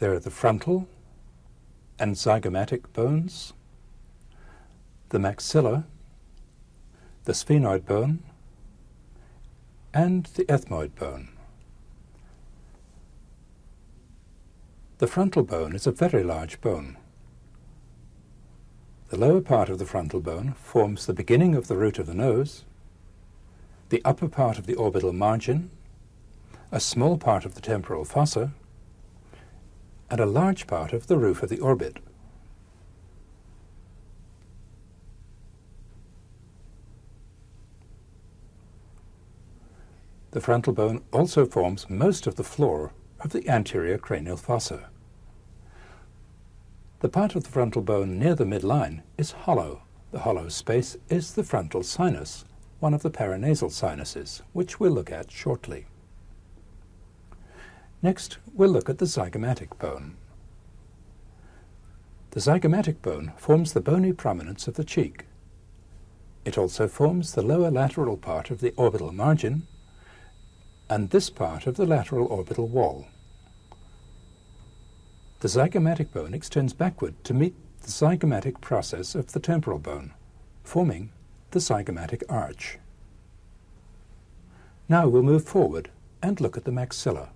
There are the frontal and zygomatic bones, the maxilla, the sphenoid bone, and the ethmoid bone. The frontal bone is a very large bone. The lower part of the frontal bone forms the beginning of the root of the nose, the upper part of the orbital margin, a small part of the temporal fossa, and a large part of the roof of the orbit. The frontal bone also forms most of the floor of the anterior cranial fossa. The part of the frontal bone near the midline is hollow. The hollow space is the frontal sinus, one of the paranasal sinuses, which we'll look at shortly. Next, we'll look at the zygomatic bone. The zygomatic bone forms the bony prominence of the cheek. It also forms the lower lateral part of the orbital margin and this part of the lateral orbital wall. The zygomatic bone extends backward to meet the zygomatic process of the temporal bone, forming the zygomatic arch. Now we'll move forward and look at the maxilla.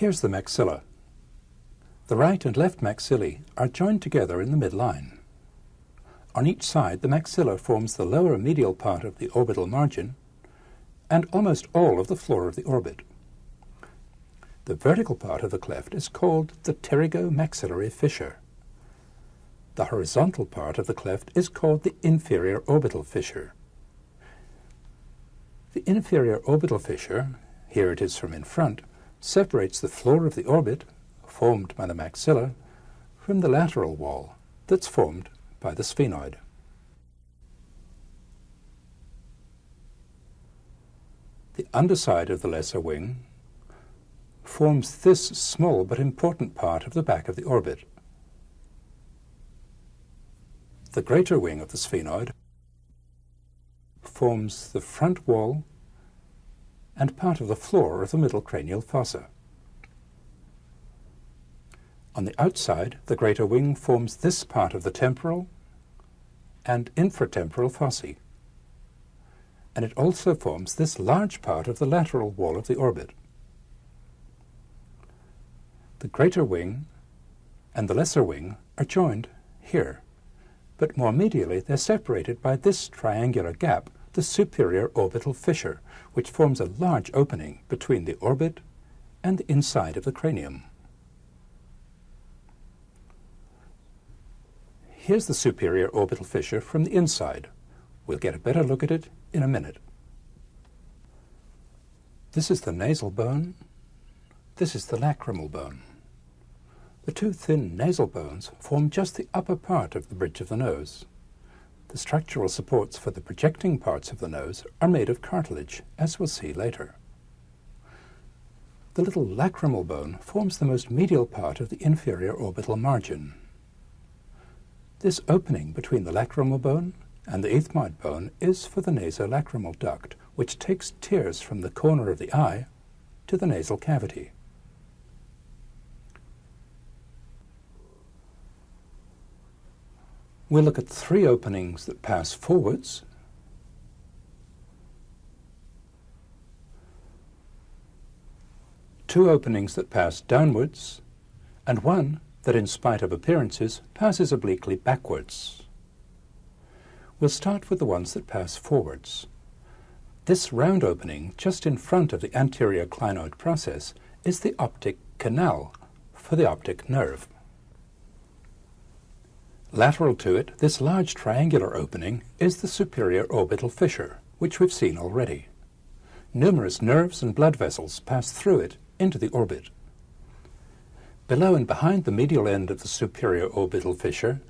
Here's the maxilla. The right and left maxillae are joined together in the midline. On each side, the maxilla forms the lower medial part of the orbital margin and almost all of the floor of the orbit. The vertical part of the cleft is called the pterygomaxillary fissure. The horizontal part of the cleft is called the inferior orbital fissure. The inferior orbital fissure, here it is from in front, separates the floor of the orbit, formed by the maxilla, from the lateral wall that's formed by the sphenoid. The underside of the lesser wing forms this small but important part of the back of the orbit. The greater wing of the sphenoid forms the front wall and part of the floor of the middle cranial fossa. On the outside, the greater wing forms this part of the temporal and infratemporal fossae and it also forms this large part of the lateral wall of the orbit. The greater wing and the lesser wing are joined here, but more medially they're separated by this triangular gap, the superior orbital fissure, which forms a large opening between the orbit and the inside of the cranium. Here's the superior orbital fissure from the inside. We'll get a better look at it in a minute. This is the nasal bone. This is the lacrimal bone. The two thin nasal bones form just the upper part of the bridge of the nose. The structural supports for the projecting parts of the nose are made of cartilage, as we'll see later. The little lacrimal bone forms the most medial part of the inferior orbital margin. This opening between the lacrimal bone and the ethmoid bone is for the nasolacrimal duct, which takes tears from the corner of the eye to the nasal cavity. We'll look at three openings that pass forwards, two openings that pass downwards, and one that, in spite of appearances, passes obliquely backwards. We'll start with the ones that pass forwards. This round opening just in front of the anterior clinoid process is the optic canal for the optic nerve. Lateral to it, this large triangular opening is the superior orbital fissure, which we've seen already. Numerous nerves and blood vessels pass through it into the orbit. Below and behind the medial end of the superior orbital fissure,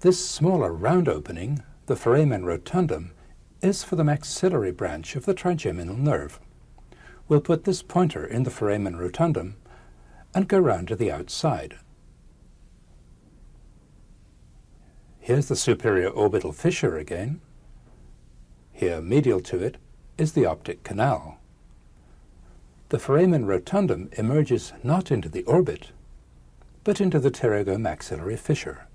this smaller round opening the foramen rotundum, is for the maxillary branch of the trigeminal nerve. We'll put this pointer in the foramen rotundum and go round to the outside. Here's the superior orbital fissure again. Here, medial to it, is the optic canal. the foramen rotundum emerges not into the orbit, but into the pterygomaxillary fissure.